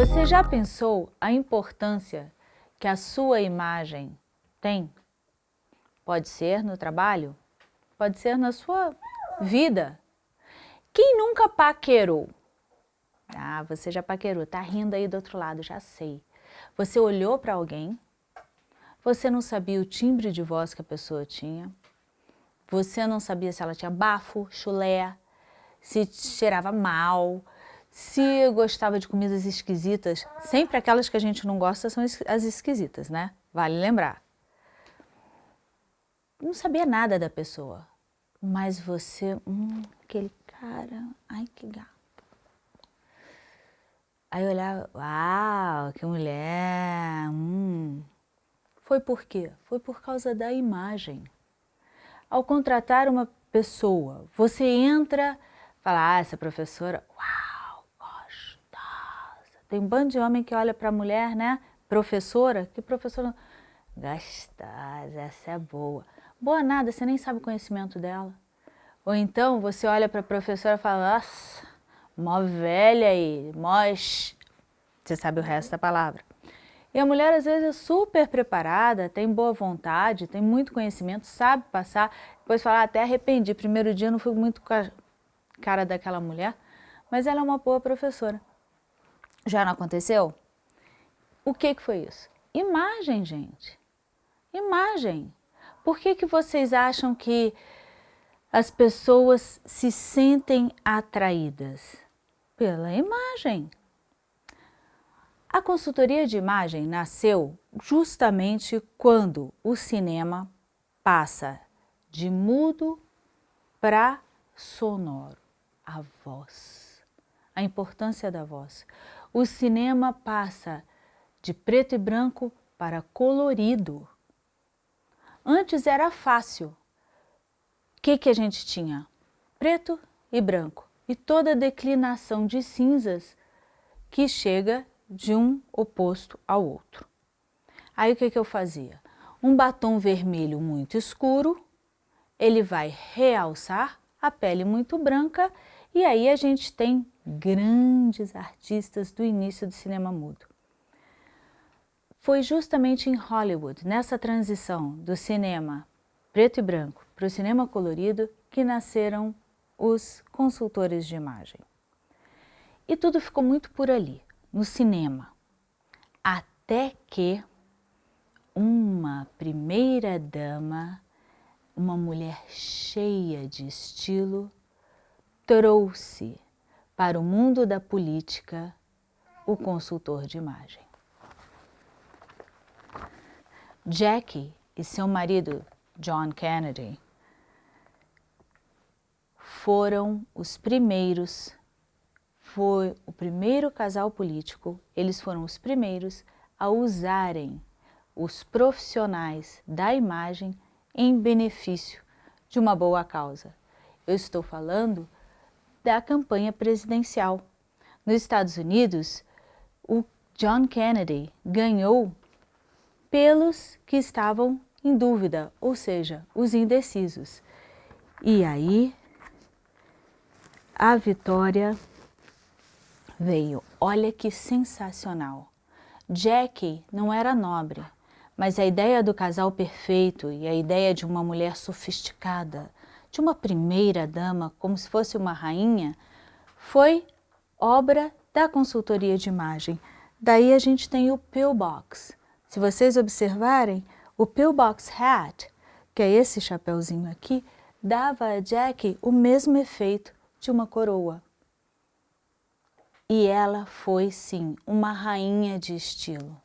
Você já pensou a importância que a sua imagem tem? Pode ser no trabalho, pode ser na sua vida. Quem nunca paquerou? Ah, você já paquerou, tá rindo aí do outro lado, já sei. Você olhou para alguém, você não sabia o timbre de voz que a pessoa tinha, você não sabia se ela tinha bafo, chulé, se cheirava mal, se gostava de comidas esquisitas. Sempre aquelas que a gente não gosta são as esquisitas, né? Vale lembrar. Não sabia nada da pessoa, mas você, hum, aquele cara, ai que gato. Aí eu olhava, uau, que mulher, hum. Foi por quê? Foi por causa da imagem. Ao contratar uma pessoa, você entra, fala, ah, essa professora, uau. Tem um bando de homem que olha para a mulher, né? Professora, que professora, gostosa, essa é boa. Boa nada, você nem sabe o conhecimento dela. Ou então você olha para a professora e fala, nossa, mó velha aí, mós, você sabe o resto da palavra. E a mulher às vezes é super preparada, tem boa vontade, tem muito conhecimento, sabe passar, depois fala, ah, até arrependi, primeiro dia não fui muito com a cara daquela mulher, mas ela é uma boa professora. Já não aconteceu? O que, que foi isso? Imagem, gente. Imagem. Por que, que vocês acham que as pessoas se sentem atraídas? Pela imagem. A consultoria de imagem nasceu justamente quando o cinema passa de mudo para sonoro, a voz, a importância da voz. O cinema passa de preto e branco para colorido. Antes era fácil. O que, que a gente tinha? Preto e branco. E toda a declinação de cinzas que chega de um oposto ao outro. Aí o que, que eu fazia? Um batom vermelho muito escuro, ele vai realçar a pele muito branca e aí a gente tem grandes artistas do início do cinema mudo. Foi justamente em Hollywood, nessa transição do cinema preto e branco para o cinema colorido, que nasceram os consultores de imagem. E tudo ficou muito por ali no cinema, até que uma primeira dama, uma mulher cheia de estilo, trouxe para o mundo da política o consultor de imagem. Jackie e seu marido John Kennedy foram os primeiros foi o primeiro casal político, eles foram os primeiros a usarem os profissionais da imagem em benefício de uma boa causa. Eu estou falando da campanha presidencial. Nos Estados Unidos, o John Kennedy ganhou pelos que estavam em dúvida, ou seja, os indecisos. E aí, a vitória veio. Olha que sensacional. Jackie não era nobre, mas a ideia do casal perfeito e a ideia de uma mulher sofisticada, de uma primeira dama, como se fosse uma rainha, foi obra da consultoria de imagem. Daí a gente tem o pillbox. Se vocês observarem, o pillbox hat, que é esse chapeuzinho aqui, dava a Jackie o mesmo efeito de uma coroa. E ela foi, sim, uma rainha de estilo.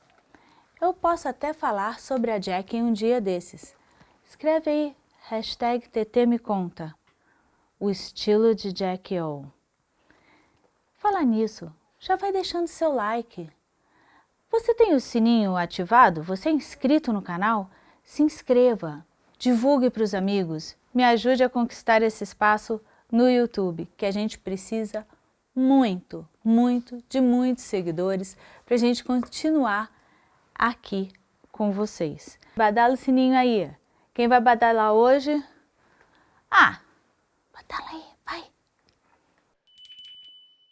Eu posso até falar sobre a Jack em um dia desses. Escreve aí, hashtag TT me conta. O estilo de Jack O. Falar nisso, já vai deixando seu like. Você tem o sininho ativado? Você é inscrito no canal? Se inscreva, divulgue para os amigos, me ajude a conquistar esse espaço no YouTube, que a gente precisa muito, muito, de muitos seguidores para a gente continuar aqui com vocês. Badala o sininho aí. Quem vai badalar hoje? Ah, badala aí, vai.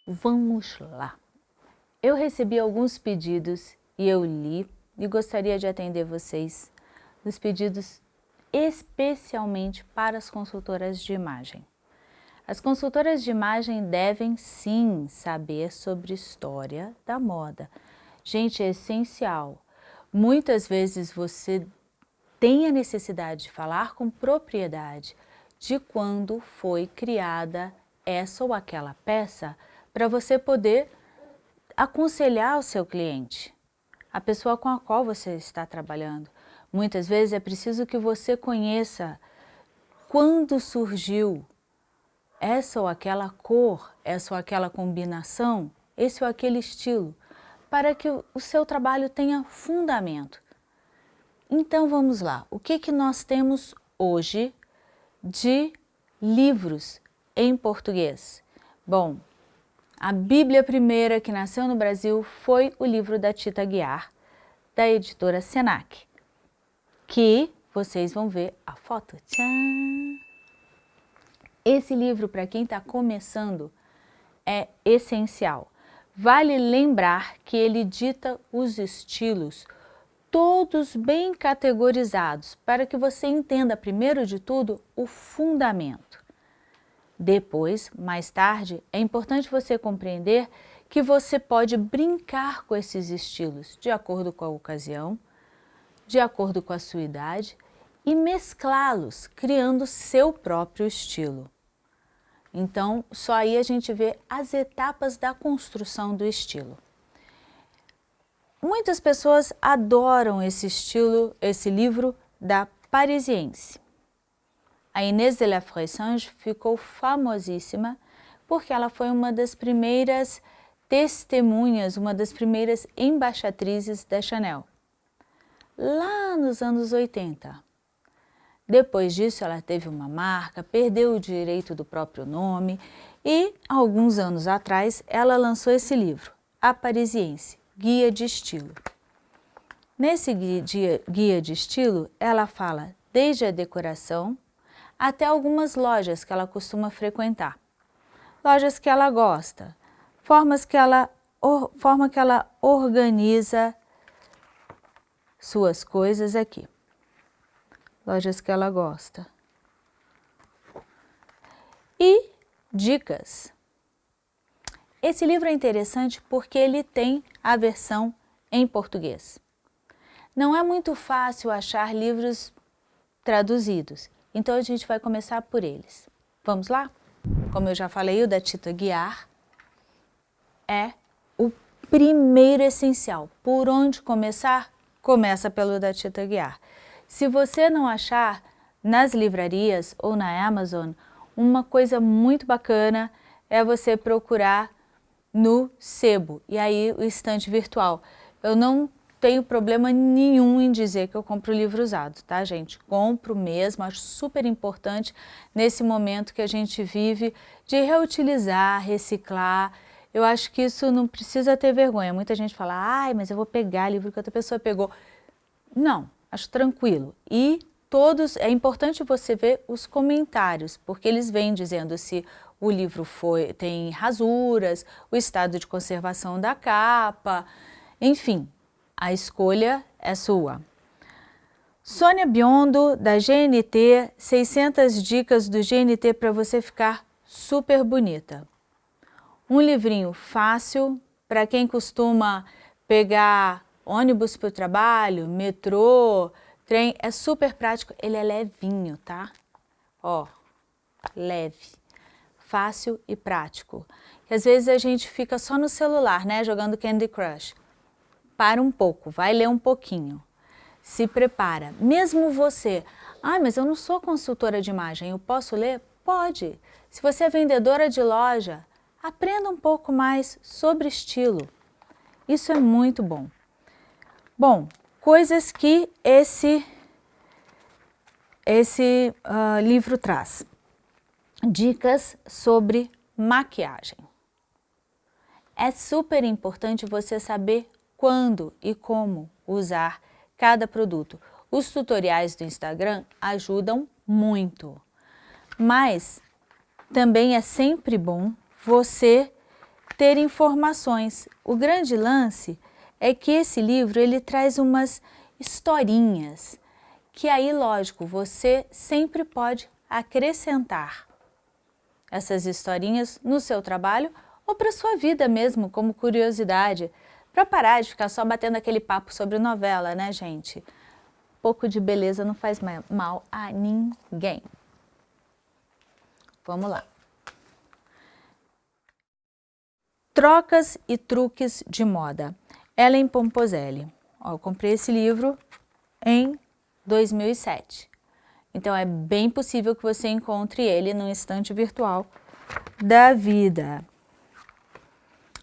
Vamos lá. Eu recebi alguns pedidos e eu li e gostaria de atender vocês nos pedidos especialmente para as consultoras de imagem. As consultoras de imagem devem sim saber sobre história da moda. Gente, é essencial. Muitas vezes você tem a necessidade de falar com propriedade de quando foi criada essa ou aquela peça para você poder aconselhar o seu cliente, a pessoa com a qual você está trabalhando. Muitas vezes é preciso que você conheça quando surgiu essa ou aquela cor, essa ou aquela combinação, esse ou aquele estilo, para que o seu trabalho tenha fundamento. Então vamos lá, o que, que nós temos hoje de livros em português? Bom, a Bíblia primeira que nasceu no Brasil foi o livro da Tita Guiar, da editora Senac, que vocês vão ver a foto. Tchan! Esse livro, para quem está começando, é essencial. Vale lembrar que ele dita os estilos, todos bem categorizados, para que você entenda, primeiro de tudo, o fundamento. Depois, mais tarde, é importante você compreender que você pode brincar com esses estilos de acordo com a ocasião, de acordo com a sua idade e mesclá-los, criando seu próprio estilo. Então, só aí a gente vê as etapas da construção do estilo. Muitas pessoas adoram esse estilo, esse livro da Parisiense. A Inês de la Fressange ficou famosíssima porque ela foi uma das primeiras testemunhas, uma das primeiras embaixatrizes da Chanel, lá nos anos 80. Depois disso, ela teve uma marca, perdeu o direito do próprio nome e, alguns anos atrás, ela lançou esse livro, A Parisiense, Guia de Estilo. Nesse guia de estilo, ela fala desde a decoração, até algumas lojas que ela costuma frequentar. Lojas que ela gosta, formas que ela, or, forma que ela organiza suas coisas aqui. Lojas que ela gosta. E dicas. Esse livro é interessante porque ele tem a versão em português. Não é muito fácil achar livros traduzidos. Então a gente vai começar por eles. Vamos lá? Como eu já falei, o da Tita Guiar é o primeiro essencial. Por onde começar? Começa pelo da Tita Guiar. Se você não achar nas livrarias ou na Amazon, uma coisa muito bacana é você procurar no sebo, e aí o estante virtual. Eu não tenho problema nenhum em dizer que eu compro livro usado, tá gente? Compro mesmo, acho super importante nesse momento que a gente vive de reutilizar, reciclar. Eu acho que isso não precisa ter vergonha. Muita gente fala, ai, mas eu vou pegar livro que outra pessoa pegou. Não, acho tranquilo. E todos, é importante você ver os comentários, porque eles vêm dizendo se o livro foi, tem rasuras, o estado de conservação da capa, enfim, a escolha é sua. Sônia Biondo, da GNT, 600 dicas do GNT para você ficar super bonita. Um livrinho fácil para quem costuma pegar ônibus para o trabalho, metrô, trem, é super prático, ele é levinho, tá? Ó, leve, fácil e prático. E às vezes a gente fica só no celular, né, jogando Candy Crush para um pouco, vai ler um pouquinho. Se prepara. Mesmo você, ah, mas eu não sou consultora de imagem, eu posso ler? Pode. Se você é vendedora de loja, aprenda um pouco mais sobre estilo. Isso é muito bom. Bom, coisas que esse, esse uh, livro traz. Dicas sobre maquiagem. É super importante você saber quando e como usar cada produto. Os tutoriais do Instagram ajudam muito, mas também é sempre bom você ter informações. O grande lance é que esse livro ele traz umas historinhas, que aí, lógico, você sempre pode acrescentar essas historinhas no seu trabalho ou para sua vida mesmo, como curiosidade, para parar de ficar só batendo aquele papo sobre novela, né, gente? Pouco de beleza não faz mal a ninguém. Vamos lá. Trocas e truques de moda. Ellen Pomposelli. Ó, eu comprei esse livro em 2007. Então é bem possível que você encontre ele no instante virtual da vida.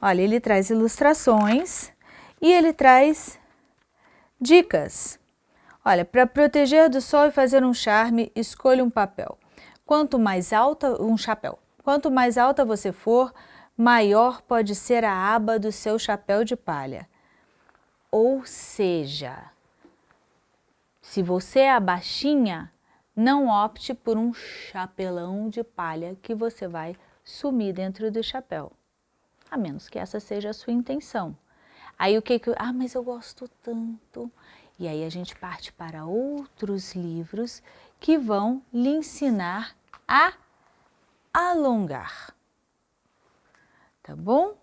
Olha, ele traz ilustrações e ele traz dicas. Olha, para proteger do sol e fazer um charme, escolha um papel. Quanto mais alta, um chapéu. Quanto mais alta você for, maior pode ser a aba do seu chapéu de palha. Ou seja, se você é baixinha, não opte por um chapelão de palha que você vai sumir dentro do chapéu, a menos que essa seja a sua intenção. Aí o que que... Ah, mas eu gosto tanto. E aí a gente parte para outros livros que vão lhe ensinar a alongar. Tá bom?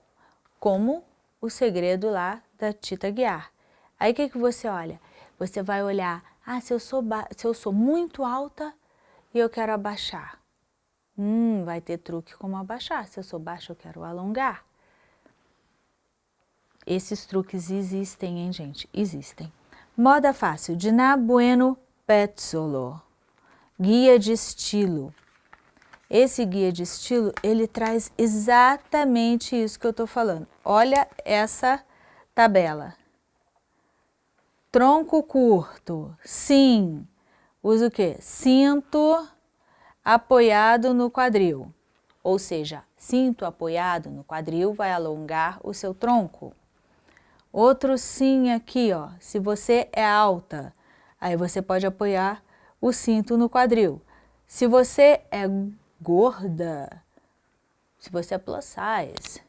Como o segredo lá da Tita Guiar. Aí o que, que você olha? Você vai olhar, ah, se eu, sou se eu sou muito alta e eu quero abaixar. Hum, vai ter truque como abaixar. Se eu sou baixa, eu quero alongar. Esses truques existem, hein, gente? Existem. Moda fácil, Diná Bueno Petzolo. Guia de estilo. Esse guia de estilo, ele traz exatamente isso que eu estou falando. Olha essa tabela. Tronco curto, sim. Usa o quê? Cinto apoiado no quadril. Ou seja, cinto apoiado no quadril vai alongar o seu tronco. Outro sim aqui, ó. Se você é alta, aí você pode apoiar o cinto no quadril. Se você é gorda, se você é plus size,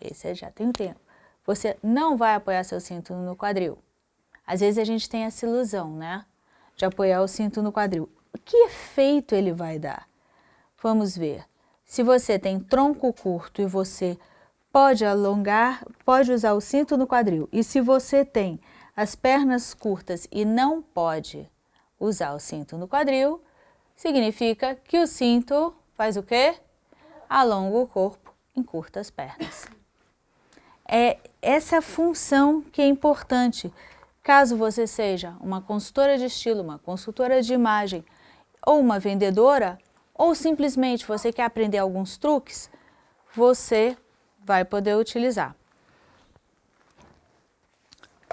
esse já tem um tempo, você não vai apoiar seu cinto no quadril. Às vezes a gente tem essa ilusão, né? De apoiar o cinto no quadril. Que efeito ele vai dar? Vamos ver. Se você tem tronco curto e você pode alongar, pode usar o cinto no quadril. E se você tem as pernas curtas e não pode usar o cinto no quadril, significa que o cinto faz o quê? Alonga o corpo, encurta as pernas. É essa função que é importante. Caso você seja uma consultora de estilo, uma consultora de imagem ou uma vendedora, ou simplesmente você quer aprender alguns truques, você vai poder utilizar.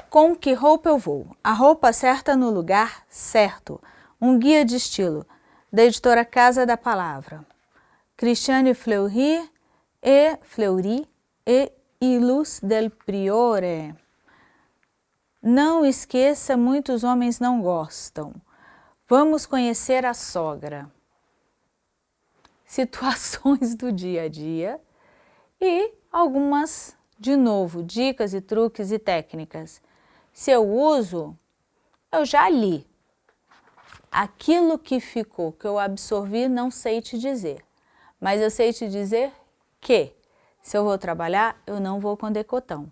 Com que roupa eu vou? A roupa certa no lugar certo. Um guia de estilo, da editora Casa da Palavra. Cristiane Fleury e Fleury e Ilus del Priore. Não esqueça, muitos homens não gostam. Vamos conhecer a sogra. Situações do dia a dia e algumas, de novo, dicas e truques e técnicas. Se eu uso, eu já li. Aquilo que ficou, que eu absorvi, não sei te dizer. Mas eu sei te dizer que, se eu vou trabalhar, eu não vou com decotão.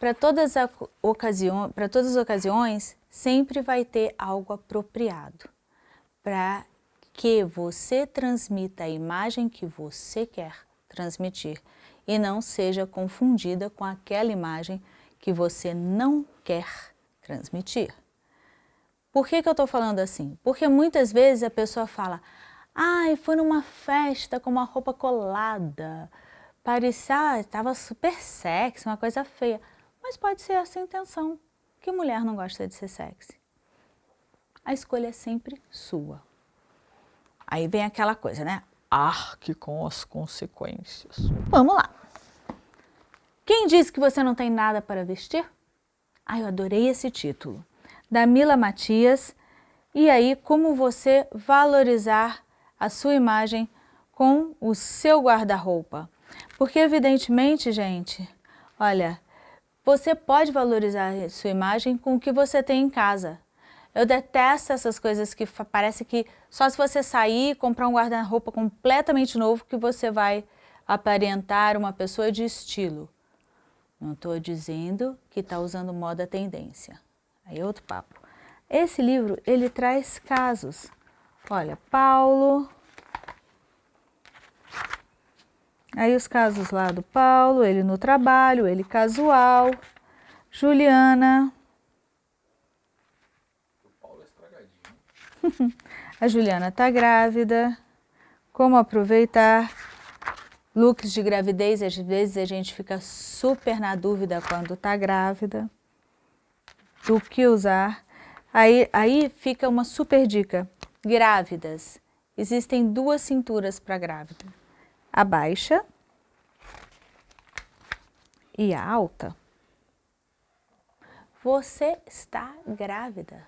Para todas, ocasiões, todas as ocasiões, sempre vai ter algo apropriado para que você transmita a imagem que você quer transmitir e não seja confundida com aquela imagem que você não quer transmitir. Por que, que eu estou falando assim? Porque muitas vezes a pessoa fala, ai, foi numa festa com uma roupa colada, parecia, estava super sexy, uma coisa feia. Mas pode ser essa a intenção, que mulher não gosta de ser sexy. A escolha é sempre sua. Aí vem aquela coisa, né? Arque com as consequências. Vamos lá. Quem disse que você não tem nada para vestir? Ah, eu adorei esse título. Da Mila Matias. E aí, como você valorizar a sua imagem com o seu guarda-roupa. Porque evidentemente, gente, olha, você pode valorizar sua imagem com o que você tem em casa. Eu detesto essas coisas que parece que só se você sair e comprar um guarda-roupa completamente novo que você vai aparentar uma pessoa de estilo. Não estou dizendo que está usando moda tendência. Aí é outro papo. Esse livro, ele traz casos. Olha, Paulo... Aí os casos lá do Paulo, ele no trabalho, ele casual, Juliana, a Juliana está grávida. Como aproveitar? Looks de gravidez, às vezes a gente fica super na dúvida quando está grávida. Do que usar. Aí, aí fica uma super dica. Grávidas. Existem duas cinturas para grávida. A baixa e a alta. Você está grávida.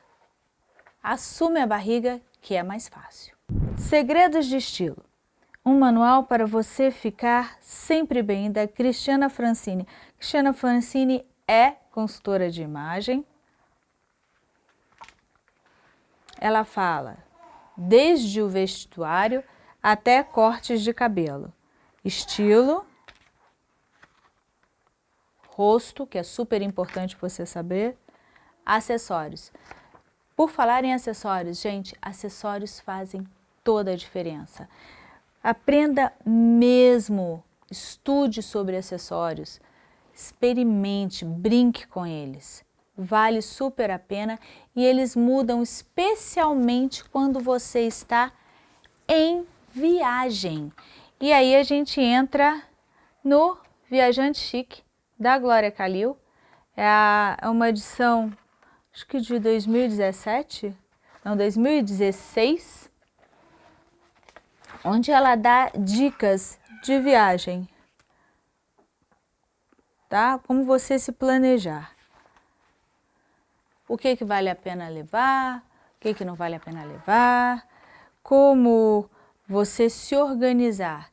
Assume a barriga, que é mais fácil. Segredos de estilo. Um manual para você ficar sempre bem, da Cristiana Francini. Cristiana Francini é consultora de imagem. Ela fala desde o vestuário até cortes de cabelo. Estilo, rosto, que é super importante você saber, acessórios. Por falar em acessórios, gente, acessórios fazem toda a diferença. Aprenda mesmo, estude sobre acessórios, experimente, brinque com eles. Vale super a pena e eles mudam especialmente quando você está em viagem. E aí a gente entra no Viajante Chique da Glória Calil. É uma edição acho que de 2017, não, 2016, onde ela dá dicas de viagem, tá? Como você se planejar. O que que vale a pena levar, o que que não vale a pena levar, como você se organizar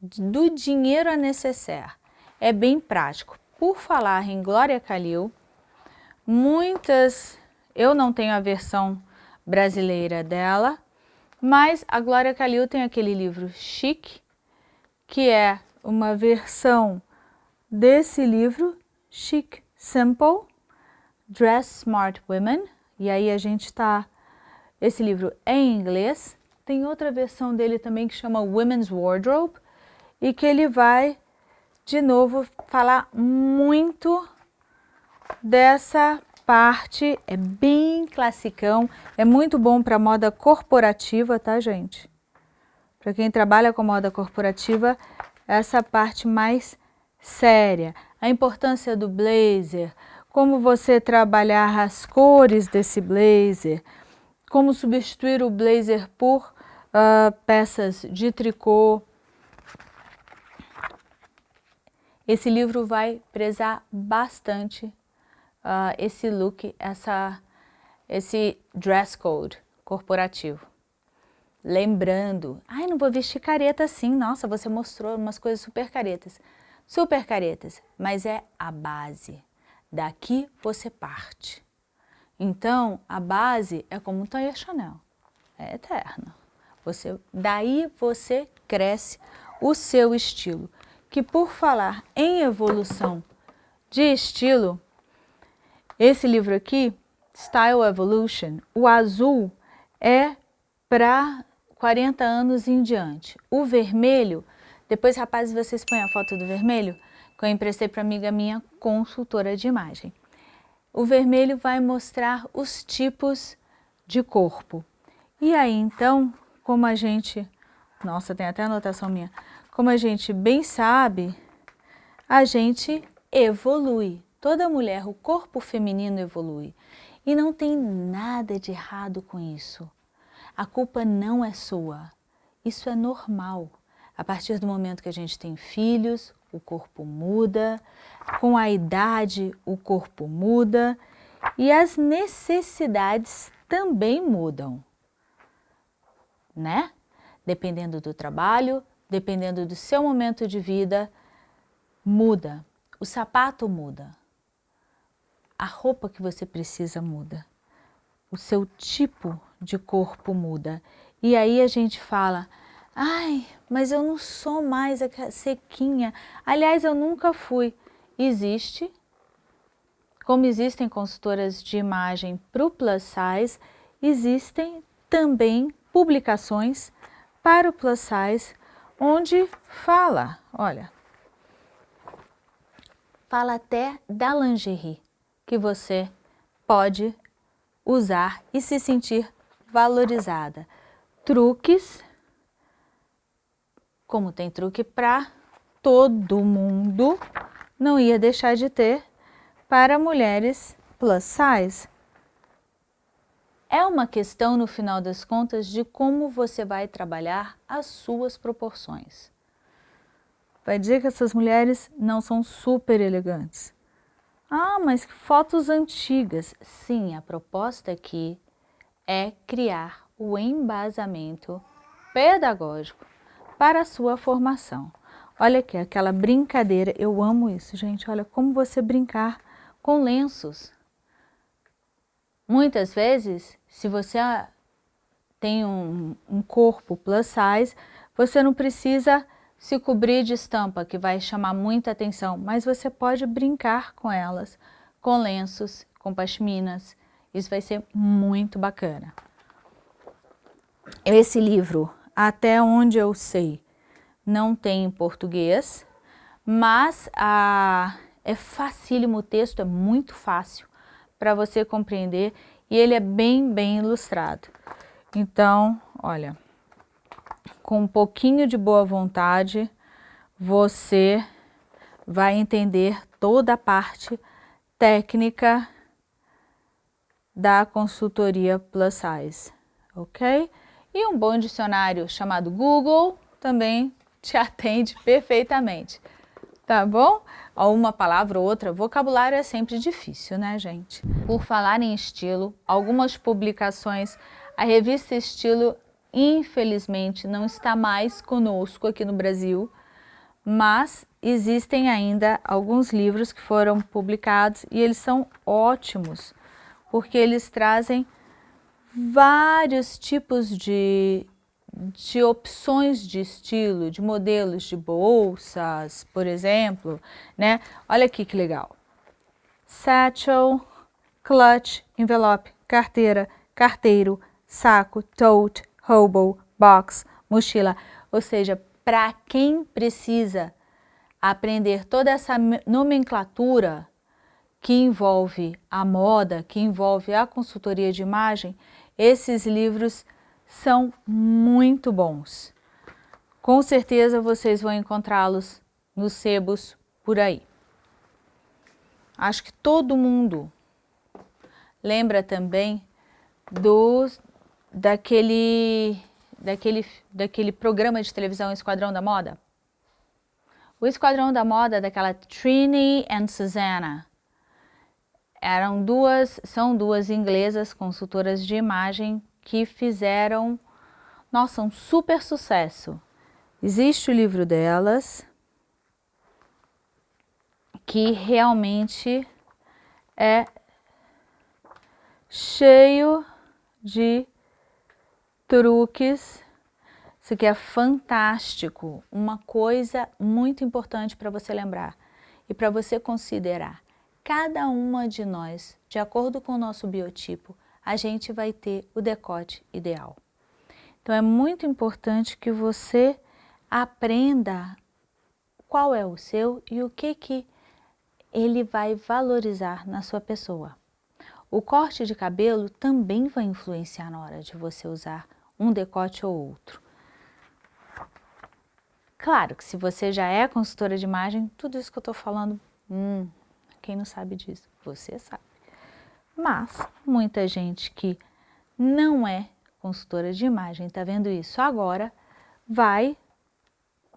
do dinheiro a necessaire. É bem prático. Por falar em Glória Calil, Muitas, eu não tenho a versão brasileira dela, mas a Glória Calil tem aquele livro Chic, que é uma versão desse livro, Chic Simple, Dress Smart Women, e aí a gente está, esse livro é em inglês, tem outra versão dele também que chama Women's Wardrobe, e que ele vai, de novo, falar muito dessa parte, é bem classicão, é muito bom para moda corporativa, tá gente? Para quem trabalha com moda corporativa, essa parte mais séria. A importância do blazer, como você trabalhar as cores desse blazer, como substituir o blazer por uh, peças de tricô. Esse livro vai prezar bastante uh, esse look, essa, esse dress code corporativo. Lembrando, ai, não vou vestir careta assim, nossa, você mostrou umas coisas super caretas. Super caretas, mas é a base. Daqui você parte. Então, a base é como um Taller Chanel, é eterna. Você, daí você cresce o seu estilo, que por falar em evolução de estilo, esse livro aqui, Style Evolution, o azul é para 40 anos em diante. O vermelho, depois rapazes vocês põem a foto do vermelho, que eu emprestei para amiga minha consultora de imagem. O vermelho vai mostrar os tipos de corpo. E aí então, como a gente, nossa tem até anotação minha, como a gente bem sabe, a gente evolui. Toda mulher, o corpo feminino evolui. E não tem nada de errado com isso. A culpa não é sua. Isso é normal. A partir do momento que a gente tem filhos, o corpo muda, com a idade o corpo muda e as necessidades também mudam, né? Dependendo do trabalho, dependendo do seu momento de vida, muda. O sapato muda. A roupa que você precisa muda. O seu tipo de corpo muda. E aí a gente fala, ai, mas eu não sou mais a sequinha. Aliás, eu nunca fui. Existe, como existem consultoras de imagem para o plus size, existem também publicações para o plus size, onde fala, olha, fala até da lingerie que você pode usar e se sentir valorizada. Truques, como tem truque para todo mundo, não ia deixar de ter para mulheres plus size. É uma questão, no final das contas, de como você vai trabalhar as suas proporções. Vai dizer que essas mulheres não são super elegantes. Ah, mas fotos antigas. Sim, a proposta aqui é criar o embasamento pedagógico para a sua formação. Olha aqui, aquela brincadeira, eu amo isso, gente. Olha como você brincar com lenços. Muitas vezes, se você tem um, um corpo plus size, você não precisa se cobrir de estampa, que vai chamar muita atenção, mas você pode brincar com elas, com lenços, com pashminas, isso vai ser muito bacana. Esse livro, até onde eu sei, não tem em português, mas a, é facílimo o texto, é muito fácil para você compreender e ele é bem, bem ilustrado. Então, olha, com um pouquinho de boa vontade, você vai entender toda a parte técnica da consultoria Plus Size, ok? E um bom dicionário chamado Google também te atende perfeitamente, tá bom? Uma palavra ou outra, vocabulário é sempre difícil, né, gente? Por falar em estilo, algumas publicações, a revista Estilo, infelizmente, não está mais conosco aqui no Brasil, mas existem ainda alguns livros que foram publicados e eles são ótimos, porque eles trazem vários tipos de de opções de estilo, de modelos de bolsas, por exemplo, né? Olha aqui que legal. Satchel, clutch, envelope, carteira, carteiro, saco, tote, hobo, box, mochila. Ou seja, para quem precisa aprender toda essa nomenclatura que envolve a moda, que envolve a consultoria de imagem, esses livros são muito bons. Com certeza vocês vão encontrá-los nos sebos por aí. Acho que todo mundo lembra também do, daquele, daquele, daquele programa de televisão Esquadrão da Moda? O Esquadrão da Moda daquela Trini and Susanna. Eram duas, são duas inglesas consultoras de imagem que fizeram, nossa, um super sucesso. Existe o livro delas, que realmente é cheio de truques. Isso aqui é fantástico, uma coisa muito importante para você lembrar e para você considerar. Cada uma de nós, de acordo com o nosso biotipo, a gente vai ter o decote ideal. Então é muito importante que você aprenda qual é o seu e o que que ele vai valorizar na sua pessoa. O corte de cabelo também vai influenciar na hora de você usar um decote ou outro. Claro que se você já é consultora de imagem, tudo isso que eu estou falando, hum, quem não sabe disso? Você sabe. Mas muita gente que não é consultora de imagem, está vendo isso agora, vai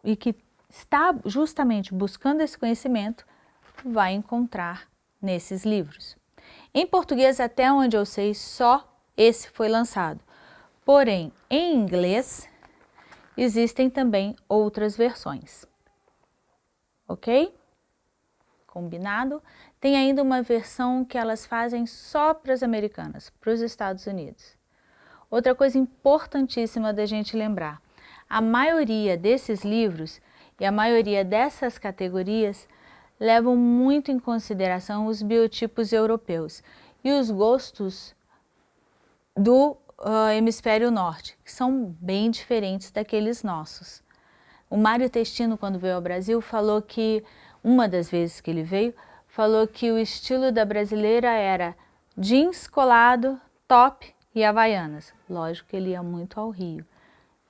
e que está justamente buscando esse conhecimento, vai encontrar nesses livros. Em português, até onde eu sei, só esse foi lançado. Porém, em inglês, existem também outras versões. Ok? Combinado? Tem ainda uma versão que elas fazem só para as americanas, para os Estados Unidos. Outra coisa importantíssima da gente lembrar, a maioria desses livros e a maioria dessas categorias levam muito em consideração os biotipos europeus e os gostos do uh, hemisfério norte, que são bem diferentes daqueles nossos. O Mário Testino, quando veio ao Brasil, falou que, uma das vezes que ele veio, falou que o estilo da brasileira era jeans colado, top e havaianas. Lógico que ele ia muito ao Rio.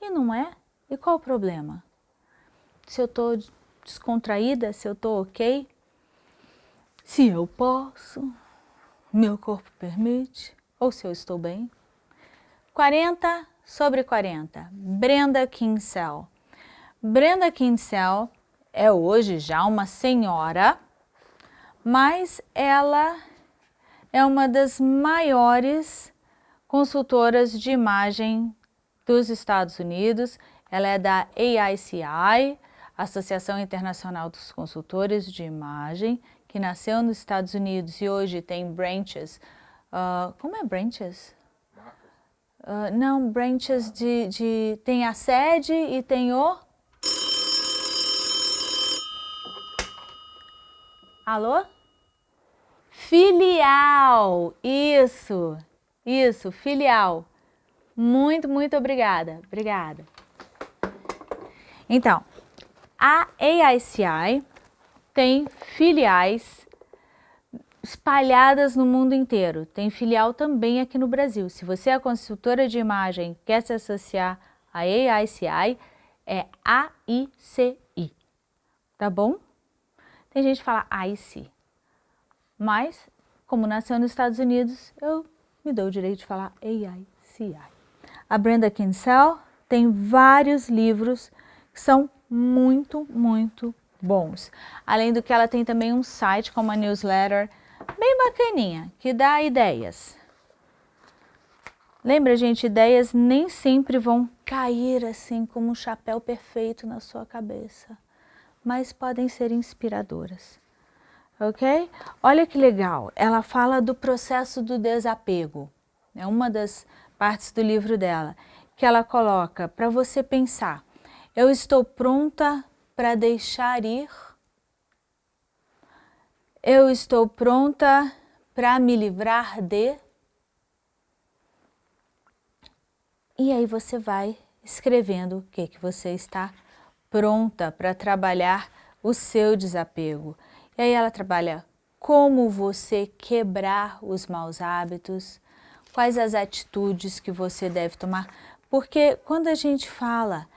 E não é? E qual o problema? Se eu estou descontraída, se eu estou ok, se eu posso, meu corpo permite, ou se eu estou bem. 40 sobre 40, Brenda Kinsell. Brenda Kinsell é hoje já uma senhora mas ela é uma das maiores consultoras de imagem dos Estados Unidos. Ela é da AICI, Associação Internacional dos Consultores de Imagem, que nasceu nos Estados Unidos e hoje tem branches. Uh, como é branches? Uh, não, branches de, de... Tem a sede e tem o... Alô? Filial, isso, isso, filial. Muito, muito obrigada, obrigada. Então, a AICI tem filiais espalhadas no mundo inteiro. Tem filial também aqui no Brasil. Se você é consultora de imagem quer se associar à AICI, é AICI, tá bom? Tem gente que fala AICI. Mas, como nasceu nos Estados Unidos, eu me dou o direito de falar AICI. A Brenda Kinsell tem vários livros que são muito, muito bons. Além do que ela tem também um site com uma newsletter bem bacaninha, que dá ideias. Lembra, gente, ideias nem sempre vão cair assim como um chapéu perfeito na sua cabeça, mas podem ser inspiradoras ok? Olha que legal, ela fala do processo do desapego, é uma das partes do livro dela, que ela coloca para você pensar, eu estou pronta para deixar ir? Eu estou pronta para me livrar de? E aí você vai escrevendo o que, que você está pronta para trabalhar o seu desapego. E aí ela trabalha como você quebrar os maus hábitos, quais as atitudes que você deve tomar. Porque quando a gente fala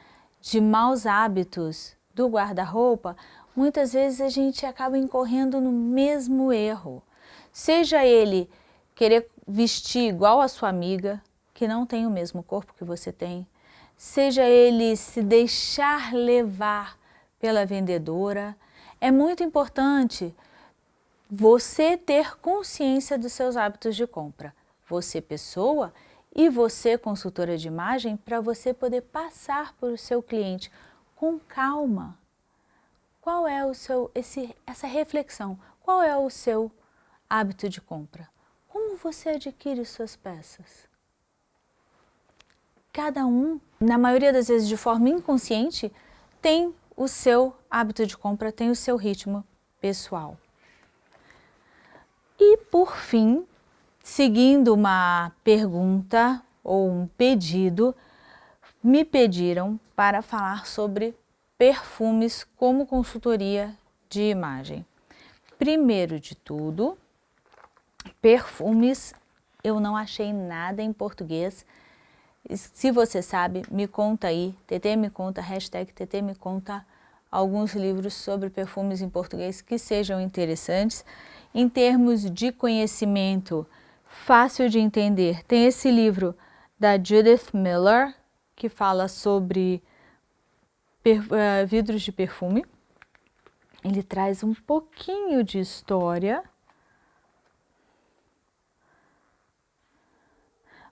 de maus hábitos do guarda-roupa, muitas vezes a gente acaba incorrendo no mesmo erro. Seja ele querer vestir igual a sua amiga, que não tem o mesmo corpo que você tem, seja ele se deixar levar pela vendedora, é muito importante você ter consciência dos seus hábitos de compra. Você pessoa e você consultora de imagem para você poder passar para o seu cliente com calma. Qual é o seu, esse, essa reflexão? Qual é o seu hábito de compra? Como você adquire suas peças? Cada um, na maioria das vezes de forma inconsciente, tem o seu hábito de compra tem o seu ritmo pessoal. E por fim, seguindo uma pergunta ou um pedido, me pediram para falar sobre perfumes como consultoria de imagem. Primeiro de tudo, perfumes, eu não achei nada em português se você sabe, me conta aí, TT me conta, hashtag TT me conta alguns livros sobre perfumes em português que sejam interessantes. Em termos de conhecimento, fácil de entender, tem esse livro da Judith Miller, que fala sobre uh, vidros de perfume. Ele traz um pouquinho de história.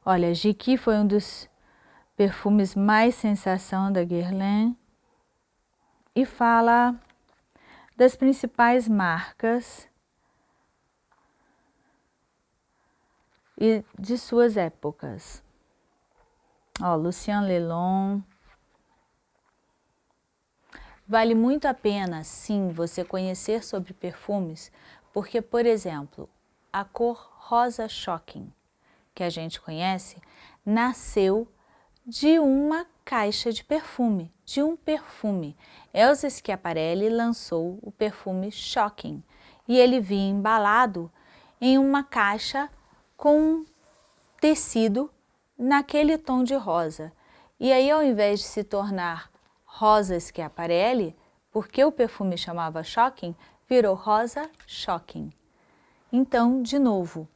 Olha, Jiqui foi um dos perfumes mais sensação da Guerlain e fala das principais marcas e de suas épocas. Ó, Lucien Lelon. Vale muito a pena, sim, você conhecer sobre perfumes, porque, por exemplo, a cor rosa shocking, que a gente conhece, nasceu de uma caixa de perfume, de um perfume. Elsa Schiaparelli lançou o perfume Shocking e ele vinha embalado em uma caixa com tecido naquele tom de rosa. E aí ao invés de se tornar rosa Schiaparelli, porque o perfume chamava Shocking, virou rosa Shocking. Então, de novo,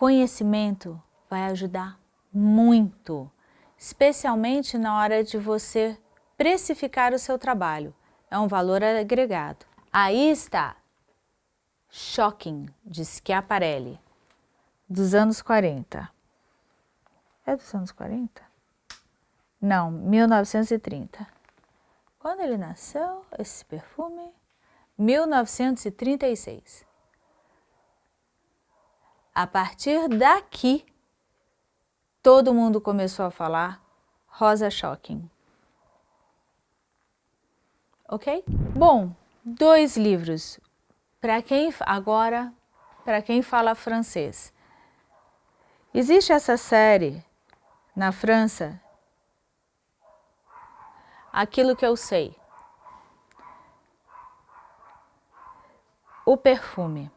conhecimento vai ajudar muito especialmente na hora de você precificar o seu trabalho. É um valor agregado. Aí está Shocking, de Schiaparelli, dos anos 40. É dos anos 40? Não, 1930. Quando ele nasceu, esse perfume? 1936. A partir daqui, todo mundo começou a falar Rosa Shocking. Ok? Bom, dois livros. Para quem agora, para quem fala francês. Existe essa série na França, Aquilo que eu sei. O perfume.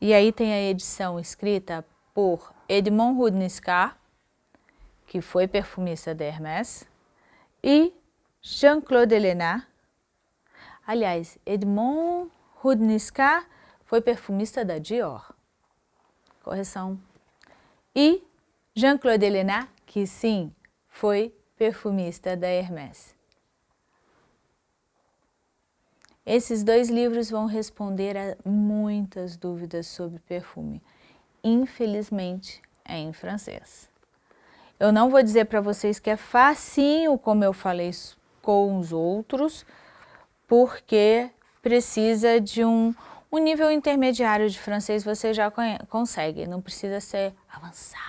E aí tem a edição escrita por Edmond Rudniscar, que foi perfumista da Hermès, e Jean-Claude Elena. Aliás, Edmond Rudniscar foi perfumista da Dior. Correção. E Jean-Claude Elena, que sim, foi perfumista da Hermès. Esses dois livros vão responder a muitas dúvidas sobre perfume. Infelizmente, é em francês. Eu não vou dizer para vocês que é facinho, como eu falei com os outros, porque precisa de um, um nível intermediário de francês, você já consegue, não precisa ser avançado.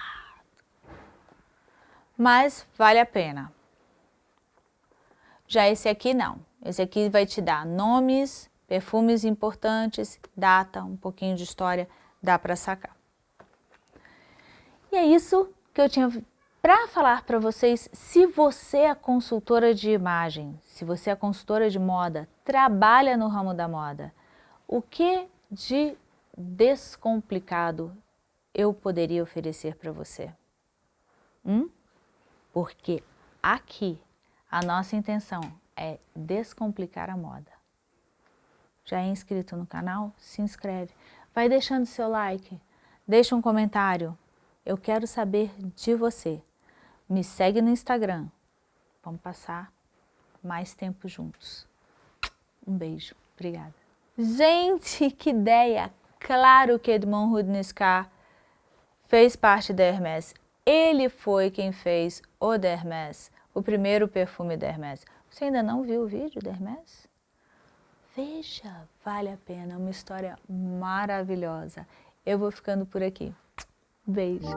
Mas vale a pena. Já esse aqui não. Esse aqui vai te dar nomes, perfumes importantes, data, um pouquinho de história, dá para sacar. E é isso que eu tinha para falar para vocês, se você é consultora de imagem, se você é consultora de moda, trabalha no ramo da moda, o que de descomplicado eu poderia oferecer para você? Hum? Porque aqui a nossa intenção é descomplicar a moda. Já é inscrito no canal? Se inscreve. Vai deixando seu like, deixa um comentário. Eu quero saber de você. Me segue no Instagram. Vamos passar mais tempo juntos. Um beijo. Obrigada. Gente, que ideia! Claro que Edmond Rudniscar fez parte da Hermès. Ele foi quem fez o da o primeiro perfume da Hermès. Você ainda não viu o vídeo da Hermès? Veja, vale a pena, uma história maravilhosa. Eu vou ficando por aqui. Beijo.